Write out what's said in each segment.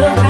love.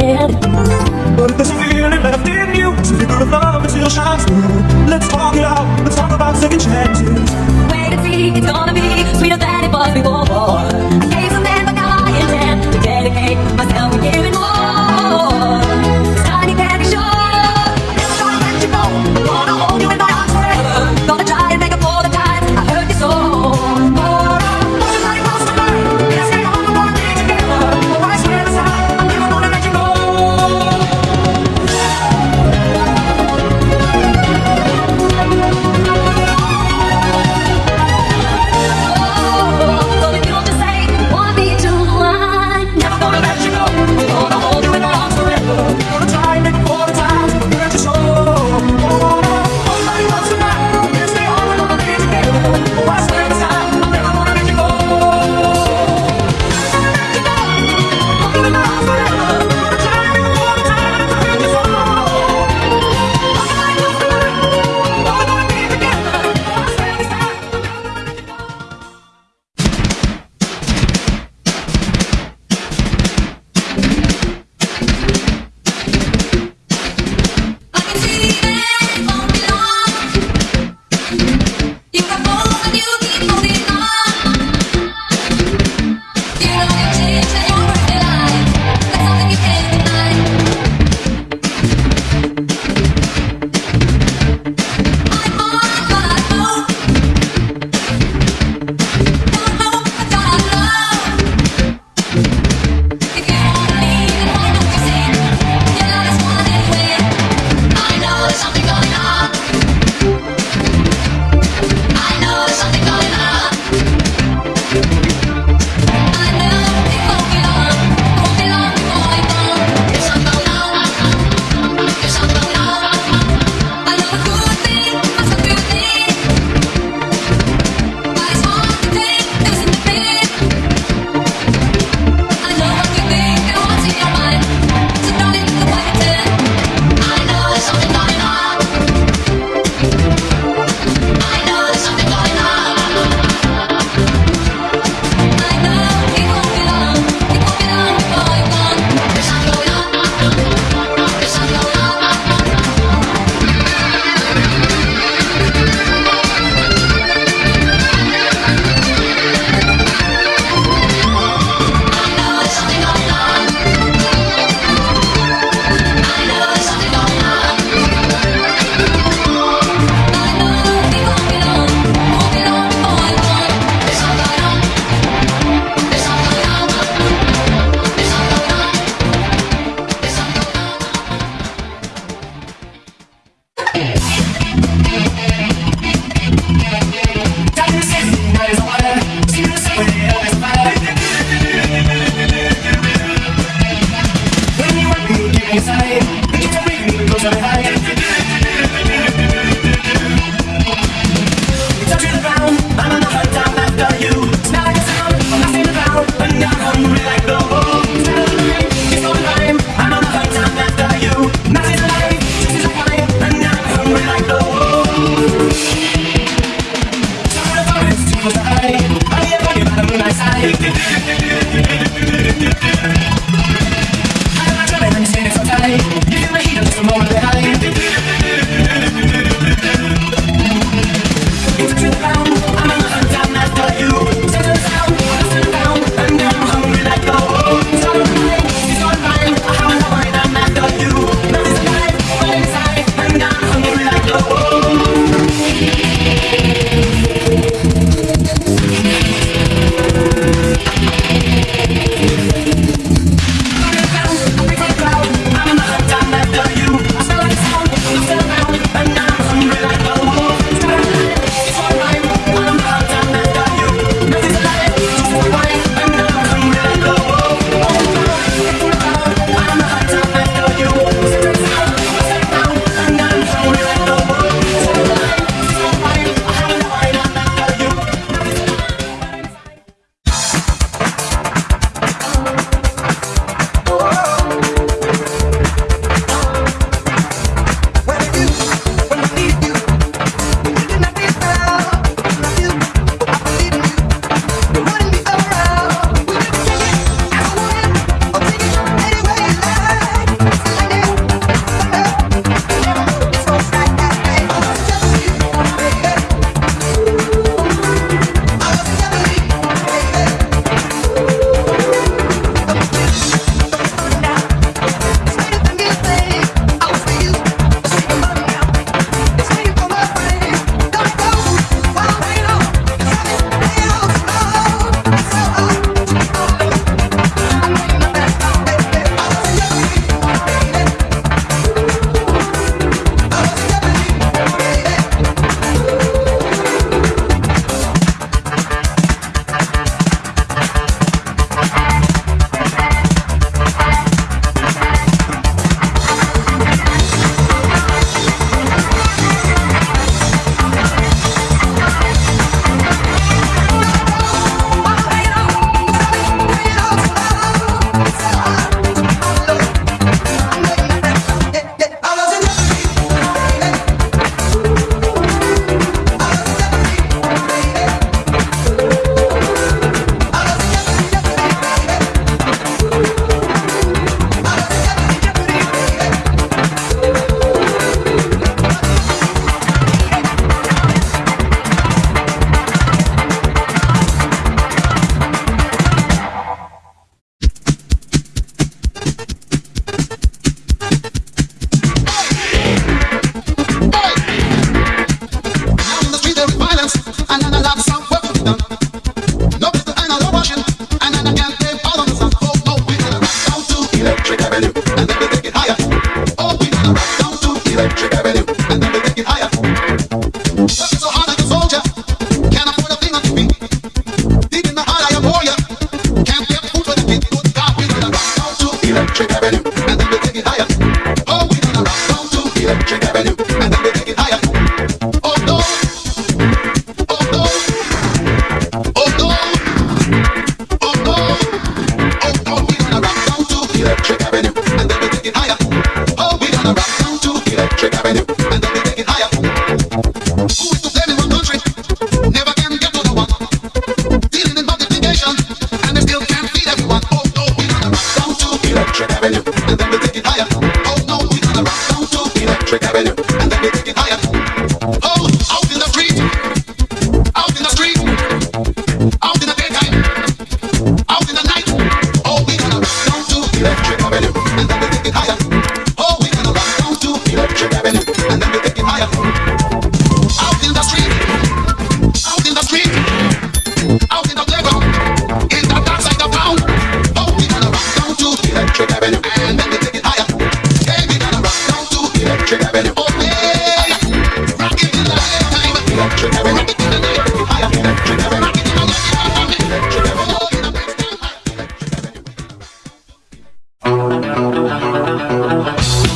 head. But there's a feeling left in you, so you could love until shines through. Let's talk it out, let's talk about second chances. Wait and see, it's gonna be sweeter than it was before. Música